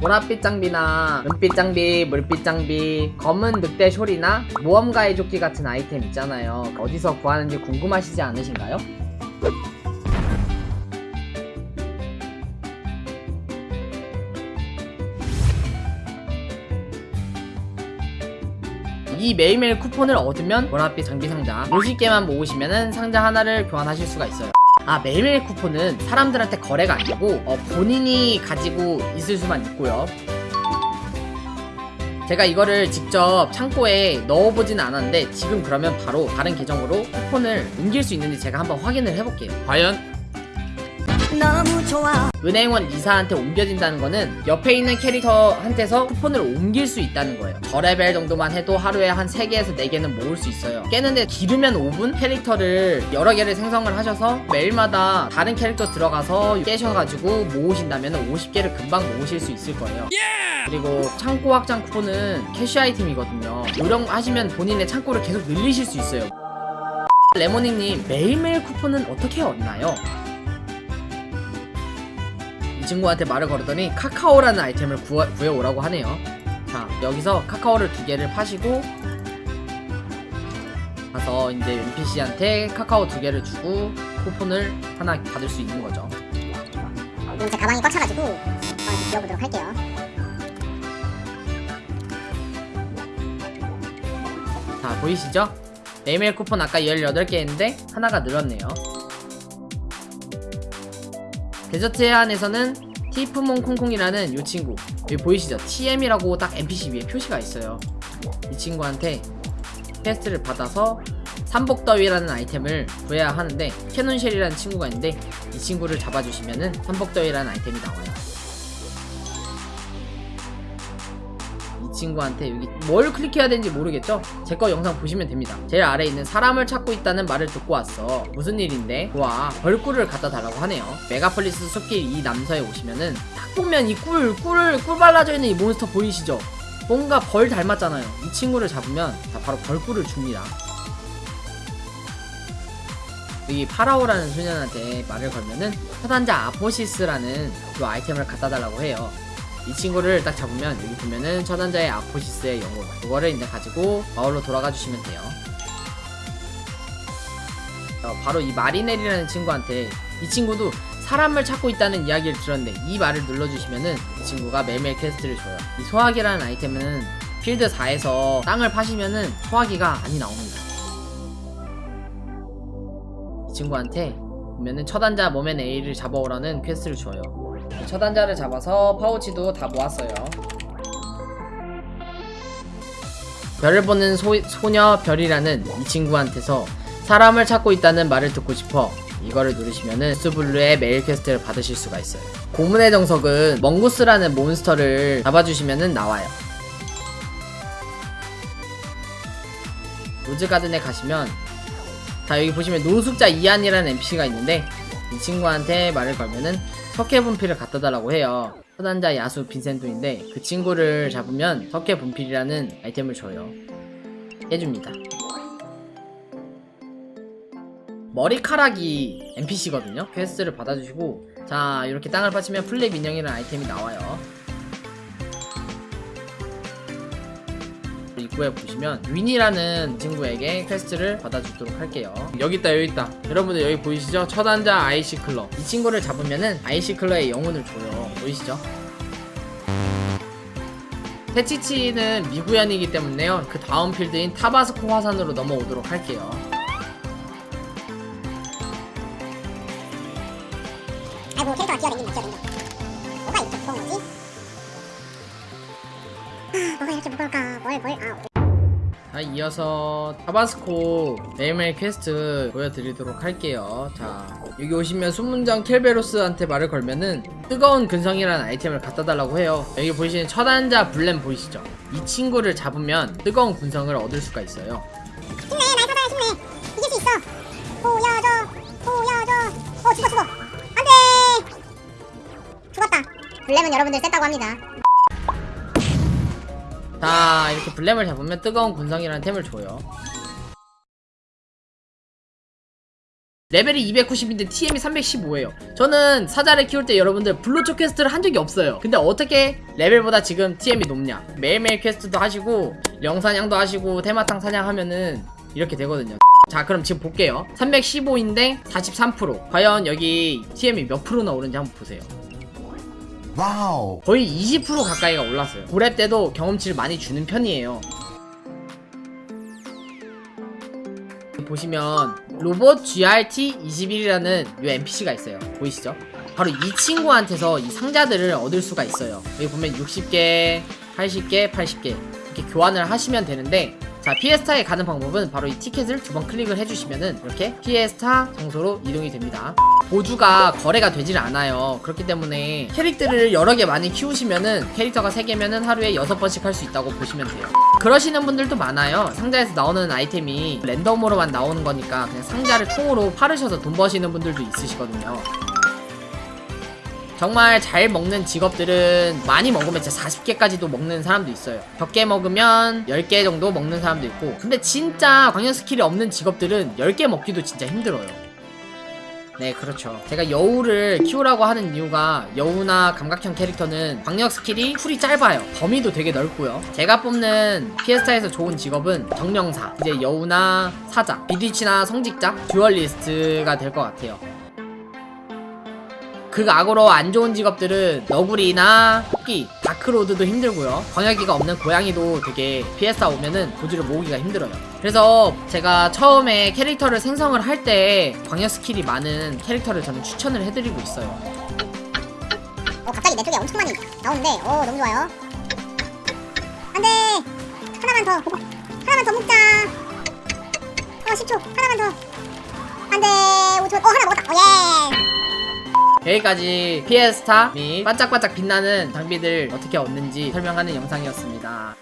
보랏빛 장비나 은빛 장비, 물빛 장비, 검은 늑대 숄이나 모험가의 조끼 같은 아이템 있잖아요. 어디서 구하는지 궁금하시지 않으신가요? 이 매일매일 쿠폰을 얻으면 보랏빛 장비 상자 50개만 모으시면 상자 하나를 교환하실 수가 있어요 아 매일매일 쿠폰은 사람들한테 거래가 아니고 어, 본인이 가지고 있을 수만 있고요. 제가 이거를 직접 창고에 넣어보진 않았는데 지금 그러면 바로 다른 계정으로 쿠폰을 옮길 수 있는지 제가 한번 확인을 해볼게요. 과연 은행원 이사한테 옮겨진다는 거는 옆에 있는 캐릭터한테서 쿠폰을 옮길 수 있다는 거예요. 저 레벨 정도만 해도 하루에 한 3개에서 4개는 모을 수 있어요. 깨는데 기르면 5분 캐릭터를 여러 개를 생성을 하셔서 매일마다 다른 캐릭터 들어가서 깨셔가지고 모으신다면 50개를 금방 모으실 수 있을 거예요. 그리고 창고 확장 쿠폰은 캐시 아이템이거든요. 이용하시면 본인의 창고를 계속 늘리실 수 있어요. 레모닝님 매일매일 쿠폰은 어떻게 얻나요? 이 친구한테 말을 걸었더니 카카오라는 아이템을 구하, 구해오라고 하네요. 자 여기서 카카오를 두 개를 파시고 가서 이제 NPC한테 카카오 두 개를 주고 쿠폰을 하나 받을 수 있는 거죠. 그럼 제 가방이 꽉 차가지고 어, 이제 비워보도록 할게요. 자 보이시죠? 매일매일 쿠폰 아까 18개 했는데 하나가 늘었네요 데저트 해안에서는 티프몬 콩콩이라는 이 친구 여기 보이시죠? TM이라고 딱 NPC 위에 표시가 있어요 이 친구한테 퀘스트를 받아서 삼복더위라는 아이템을 구해야 하는데 캐논쉘이라는 친구가 있는데 이 친구를 잡아주시면은 삼복더위라는 아이템이 나와요 친구한테 여기 뭘 클릭해야 되는지 모르겠죠? 제 거 영상 보시면 됩니다. 제일 아래에 있는 사람을 찾고 있다는 말을 듣고 왔어. 무슨 일인데? 와, 벌꿀을 갖다 달라고 하네요. 메가폴리스 숲길 이 남서에 오시면은 딱 보면 이 꿀, 꿀, 꿀 발라져 있는 이 몬스터 보이시죠? 뭔가 벌 닮았잖아요. 이 친구를 잡으면 다 바로 벌꿀을 줍니다. 여기 파라오라는 소년한테 말을 걸면은 처단자 아포시스라는 그 아이템을 갖다 달라고 해요. 이 친구를 딱 잡으면 여기 보면은 처단자의 아포시스의 영혼 그거를 이제 가지고 마을로 돌아가 주시면 돼요. 어, 바로 이 마리넬이라는 친구한테 이 친구도 사람을 찾고 있다는 이야기를 들었는데 이 말을 눌러주시면은 이 친구가 매일매일 퀘스트를 줘요. 이 소화기라는 아이템은 필드 4에서 땅을 파시면은 소화기가 많이 나옵니다. 이 친구한테 보면은 처단자 몸의 A를 잡아오라는 퀘스트를 줘요 처단자를 잡아서 파우치도 다 모았어요. 별을 보는 소, 소녀 별이라는 이 친구한테서 사람을 찾고 있다는 말을 듣고 싶어 이거를 누르시면은 스블루의 메일 퀘스트를 받으실 수가 있어요. 고문의 정석은 멍구스라는 몬스터를 잡아주시면은 나와요. 로즈가든에 가시면 자 여기 보시면 노숙자 이안이라는 NPC가 있는데 이 친구한테 말을 걸면은 석회 분필을 갖다 달라고 해요. 처단자 야수 빈센토인데 그 친구를 잡으면 석회 분필이라는 아이템을 줘요. 해줍니다. 머리카락이 NPC거든요. 퀘스트를 받아주시고 자 이렇게 땅을 파시면 플랩 인형이라는 아이템이 나와요. 입구에 보시면 윈이라는 친구에게 퀘스트를 받아주도록 할게요. 여기 있다 여기 있다. 여러분들 여기 보이시죠? 처단자 아이시클러 이 친구를 잡으면은 아이시클러의 영혼을 줘요. 보이시죠? 테치치는 미구현이기 때문에요. 그 다음 필드인 타바스코 화산으로 넘어오도록 할게요 뭐가 이렇게 무거울까? 뭘뭘 아 자 이어서 타바스코 매일매일 퀘스트 보여드리도록 할게요. 자 여기 오시면 순문장 켈베로스한테 말을 걸면은 뜨거운 근성이라는 아이템을 갖다 달라고 해요. 여기 보이시는 처단자 블렘 보이시죠? 이 친구를 잡으면 뜨거운 근성을 얻을 수가 있어요. 힘내 날 찾아야 힘내 이길 수 있어. 보여줘 보여줘. 어 죽어 죽어. 안돼! 죽었다. 블렘은 여러분들 셌다고 합니다 자 이렇게 블렘을 잡으면 뜨거운 근성이라는 템을 줘요. 레벨이 290인데 TM이 315예요. 저는 사자를 키울 때 여러분들 블루초 퀘스트를 한 적이 없어요. 근데 어떻게 레벨보다 지금 TM이 높냐? 매일매일 퀘스트도 하시고 영사냥도 하시고 테마탕 사냥하면은 이렇게 되거든요. 자 그럼 지금 볼게요. 315인데 43% 과연 여기 TM이 몇 프로 나 오른지 한번 보세요 Wow. 거의 20% 가까이가 올랐어요. 고랩 때도 경험치를 많이 주는 편이에요. 보시면 로봇 GRT21이라는 이 NPC가 있어요. 보이시죠? 바로 이 친구한테서 이 상자들을 얻을 수가 있어요. 여기 보면 60개, 80개, 80개 이렇게 교환을 하시면 되는데 자 피에스타에 가는 방법은 바로 이 티켓을 두 번 클릭을 해주시면은 이렇게 피에스타 장소로 이동이 됩니다. 보주가 거래가 되질 않아요. 그렇기 때문에 캐릭터를 여러 개 많이 키우시면은 캐릭터가 3개면은 하루에 6번씩 할 수 있다고 보시면 돼요. 그러시는 분들도 많아요. 상자에서 나오는 아이템이 랜덤으로만 나오는 거니까 그냥 상자를 통으로 팔으셔서 돈 버시는 분들도 있으시거든요. 정말 잘 먹는 직업들은 많이 먹으면 진짜 40개까지도 먹는 사람도 있어요. 적게 먹으면 10개 정도 먹는 사람도 있고 근데 진짜 광역 스킬이 없는 직업들은 10개 먹기도 진짜 힘들어요. 네, 그렇죠. 제가 여우를 키우라고 하는 이유가 여우나 감각형 캐릭터는 광역 스킬이 쿨이 짧아요. 범위도 되게 넓고요. 제가 뽑는 피에스타에서 좋은 직업은 정령사, 이제 여우나 사자, 비디치나 성직자, 듀얼리스트가 될 것 같아요. 그 악으로 안 좋은 직업들은 너구리나 토끼, 다크로드도 힘들고요. 광역기가 없는 고양이도 되게 피에스타 오면은 보주를 모으기가 힘들어요. 그래서 제가 처음에 캐릭터를 생성을 할 때 광역 스킬이 많은 캐릭터를 저는 추천을 해드리고 있어요. 어 갑자기 내 쪽에 엄청 많이 나오는데. 어 너무 좋아요. 안돼! 하나만 더 하나만 더 먹자. 어 10초. 하나만 더. 안돼. 5초 어 하나 먹었다. Oh yeah 여기까지 피에스타 및 반짝반짝 빛나는 장비들 어떻게 얻는지 설명하는 영상이었습니다.